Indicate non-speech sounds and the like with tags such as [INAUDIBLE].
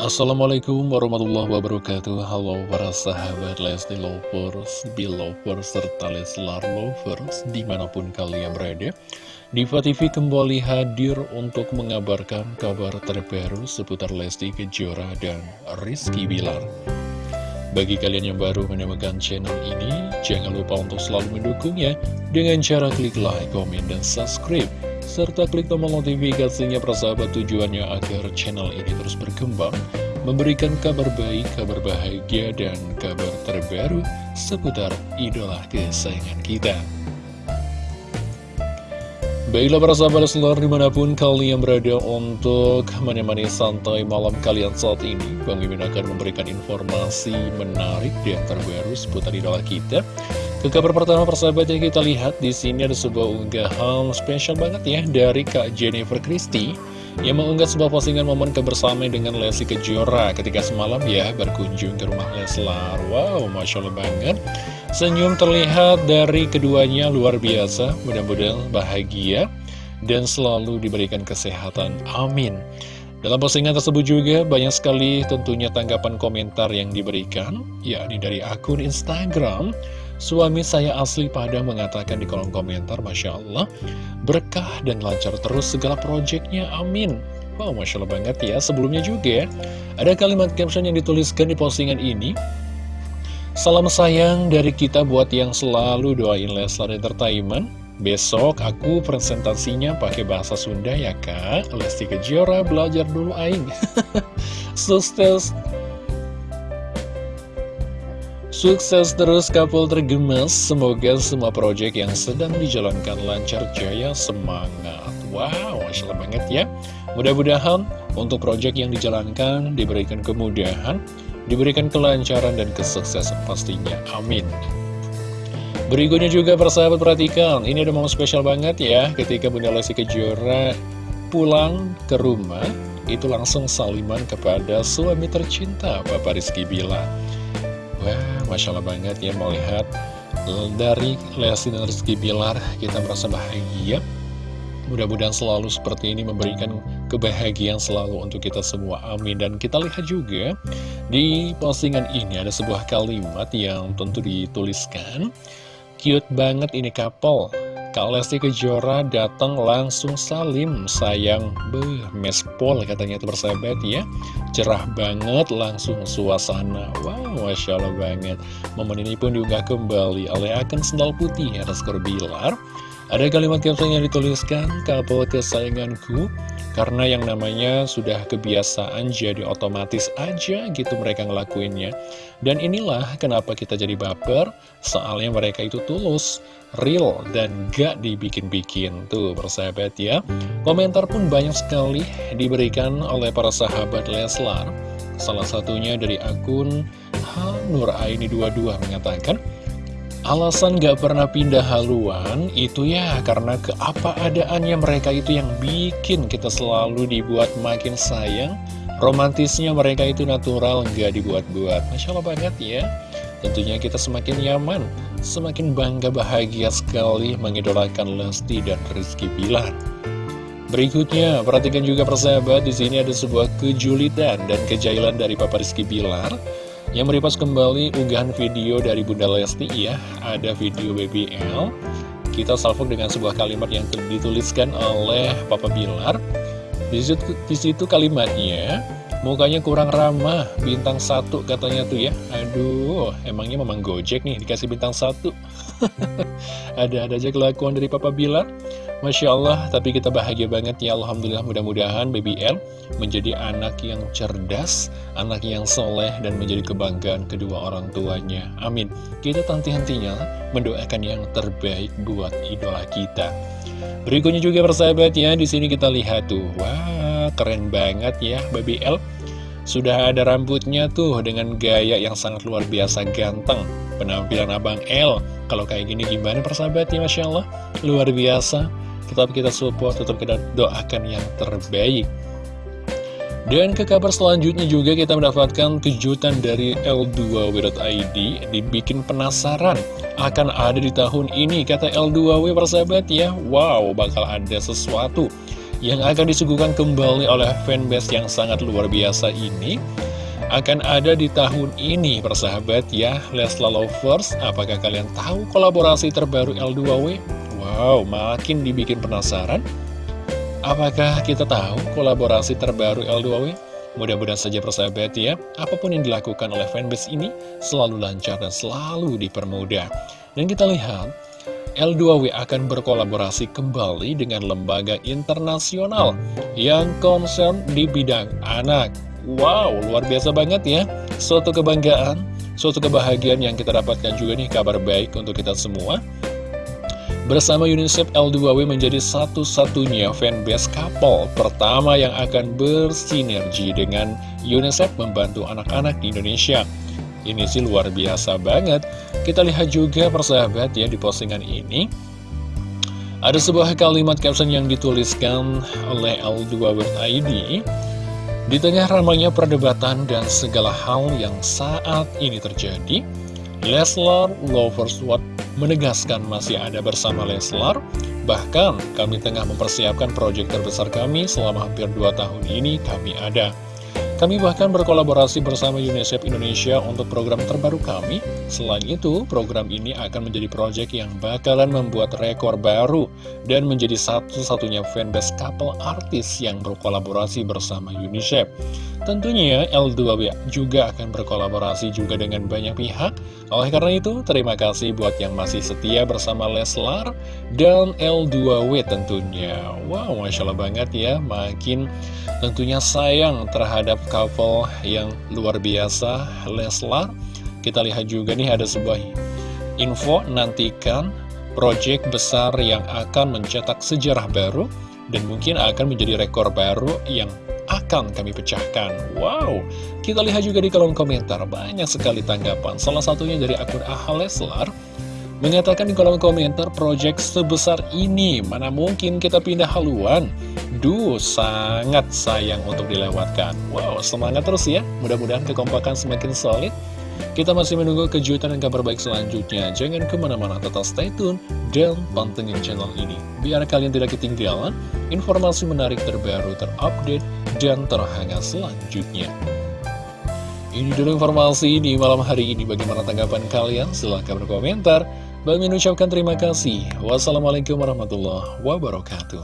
Assalamualaikum warahmatullahi wabarakatuh. Halo para sahabat Lesti Lovers, Belovers, serta Leslar Lovers Di mana pun kalian berada Diva TV kembali hadir untuk mengabarkan kabar terbaru seputar Lesti Kejora dan Rizky Bilar. Bagi kalian yang baru menemukan channel ini Jangan lupa untuk selalu mendukungnya Dengan cara klik like, komen, dan subscribe serta klik tombol notifikasinya persahabat tujuannya agar channel ini terus berkembang, memberikan kabar baik, kabar bahagia, dan kabar terbaru seputar idola kesayangan kita. Baiklah para sahabat seluruh di mana pun kalian berada untuk menemani santai malam kalian saat ini Bang Mimin akan memberikan informasi menarik dan terbaru seputar idola kita ke kabar pertama persahabat yang kita lihat di sini ada sebuah unggahan spesial banget ya dari Kak Jennifer Christie yang mengunggah sebuah postingan momen kebersamaan dengan Lesti Kejora ketika semalam ya berkunjung ke rumah Leslar. Wow, Masya Allah banget. Senyum terlihat dari keduanya luar biasa, mudah-mudahan bahagia dan selalu diberikan kesehatan. Amin. Dalam postingan tersebut juga banyak sekali tentunya tanggapan komentar yang diberikan, yakni dari akun Instagram Suami saya asli Padang mengatakan di kolom komentar, Masya Allah, berkah dan lancar terus segala proyeknya, amin. Wow, Masya Allah banget ya. Sebelumnya juga, ada kalimat caption yang dituliskan di postingan ini. Salam sayang dari kita buat yang selalu doain Leslar Entertainment. Besok aku presentasinya pakai bahasa Sunda ya kak. Lesti Kejora belajar dulu aing. [LAUGHS] Sukses Sukses terus couple tergemas, semoga semua proyek yang sedang dijalankan lancar jaya semangat. Wow, Masya banget ya. Mudah-mudahan untuk proyek yang dijalankan diberikan kemudahan, diberikan kelancaran dan kesuksesan pastinya. Amin. Berikutnya juga persahabat perhatikan, ini ada momen spesial banget ya, ketika Bunda Lesti Kejora pulang ke rumah, itu langsung saliman kepada suami tercinta Bapak Rizky Bila. Masya Allah banget ya melihat dari Lesti dan Rizky Bilar kita merasa bahagia. Mudah-mudahan selalu seperti ini memberikan kebahagiaan selalu untuk kita semua, amin. Dan kita lihat juga di postingan ini ada sebuah kalimat yang tentu dituliskan. Cute banget ini couple Kak Lesti Kejora datang langsung salim sayang. Beuh, mespol katanya itu bersahabat ya. Cerah banget langsung suasana. Wow, Masya Allah banget. Momen ini pun diunggah kembali oleh akun sendal putih atas Bilar. Ada kalimat caption yang dituliskan Couple kesayanganku. Karena yang namanya sudah kebiasaan jadi otomatis aja gitu mereka ngelakuinnya. Dan inilah kenapa kita jadi baper. Soalnya mereka itu tulus, real, dan gak dibikin-bikin. Tuh persahabat ya. Komentar pun banyak sekali diberikan oleh para sahabat Leslar. Salah satunya dari akun Hanuraini22 mengatakan Alasan gak pernah pindah haluan itu ya karena keapa-adaannya mereka itu yang bikin kita selalu dibuat makin sayang. Romantisnya mereka itu natural, gak dibuat-buat. Masya Allah banget ya Tentunya kita semakin nyaman, semakin bangga bahagia sekali mengidolakan Lesti dan Rizky Bilar. Berikutnya, perhatikan juga persahabat, di sini ada sebuah kejulitan dan kejailan dari Papa Rizky Bilar yang meripas kembali unggahan video dari Bunda Lesti ya Ada video BBL Kita salvok dengan sebuah kalimat yang dituliskan oleh Papa Bilar. Di situ, di situ kalimatnya Mukanya kurang ramah. Bintang satu katanya tuh ya. Aduh emangnya memang gojek nih Dikasih bintang satu? [LAUGHS] Ada-ada aja kelakuan dari Papa Bilar. Masya Allah, tapi kita bahagia banget ya. Alhamdulillah mudah-mudahan Baby L menjadi anak yang cerdas, anak yang soleh dan menjadi kebanggaan kedua orang tuanya. Amin. Kita tanti-hentinya mendoakan yang terbaik buat idola kita. Berikutnya juga persahabat ya, di sini kita lihat tuh, wah keren banget ya Baby L. Sudah ada rambutnya tuh dengan gaya yang sangat luar biasa ganteng. Penampilan Abang L, kalau kayak gini gimana persahabat ya Masya Allah, luar biasa tetap kita support, tetap kita doakan yang terbaik. Dan ke kabar selanjutnya juga kita mendapatkan kejutan dari L2W.id Dibikin penasaran akan ada di tahun ini Kata L2W persahabat ya Wow bakal ada sesuatu yang akan disuguhkan kembali oleh fanbase yang sangat luar biasa ini akan ada di tahun ini persahabat ya Lesla Lovers apakah kalian tahu kolaborasi terbaru L2W? Wow makin dibikin penasaran apakah kita tahu kolaborasi terbaru L2W? Mudah-mudahan saja persahabat ya, apa pun yang dilakukan oleh fanbase ini selalu lancar dan selalu dipermudah. Dan kita lihat, L2W akan berkolaborasi kembali dengan lembaga internasional yang concern di bidang anak. Wow, luar biasa banget ya. Suatu kebanggaan, suatu kebahagiaan yang kita dapatkan juga nih kabar baik untuk kita semua. Bersama UNICEF L2W menjadi satu-satunya fanbase couple pertama yang akan bersinergi dengan UNICEF membantu anak-anak di Indonesia. Ini sih luar biasa banget. Kita lihat juga persahabat ya di postingan ini. Ada sebuah kalimat caption yang dituliskan oleh L2W.id Di tengah ramainya perdebatan dan segala hal yang saat ini terjadi, Leslar Lovers What menegaskan masih ada bersama Leslar. Bahkan kami tengah mempersiapkan proyek terbesar kami selama hampir 2 tahun ini kami ada. Kami bahkan berkolaborasi bersama UNICEF Indonesia untuk program terbaru kami. Selain itu, program ini akan menjadi proyek yang bakalan membuat rekor baru dan menjadi satu-satunya fanbase couple artis yang berkolaborasi bersama UNICEF. Tentunya L2W juga akan berkolaborasi juga dengan banyak pihak. Oleh karena itu, terima kasih buat yang masih setia bersama Leslar dan L2W tentunya. Wow, Masya Allah banget ya, makin tentunya sayang terhadap couple yang luar biasa Leslar. Kita lihat juga nih ada sebuah info, nantikan project besar yang akan mencetak sejarah baru dan mungkin akan menjadi rekor baru yang akan kami pecahkan. Wow, kita lihat juga di kolom komentar, banyak sekali tanggapan. Salah satunya dari akun Aha Leslar, mengatakan di kolom komentar, project sebesar ini, mana mungkin kita pindah haluan? Duh, sangat sayang untuk dilewatkan. Wow, semangat terus ya. Mudah-mudahan kekompakan semakin solid. Kita masih menunggu kejutan dan kabar baik selanjutnya. Jangan ke mana-mana, tetap stay tune dan pantengin channel ini. Biar kalian tidak ketinggalan informasi menarik terbaru, terupdate, dan terhangat selanjutnya. Ini dulu informasi di malam hari ini. Bagaimana tanggapan kalian? Silahkan berkomentar. Bang ucapkan terima kasih. Wassalamualaikum warahmatullahi wabarakatuh.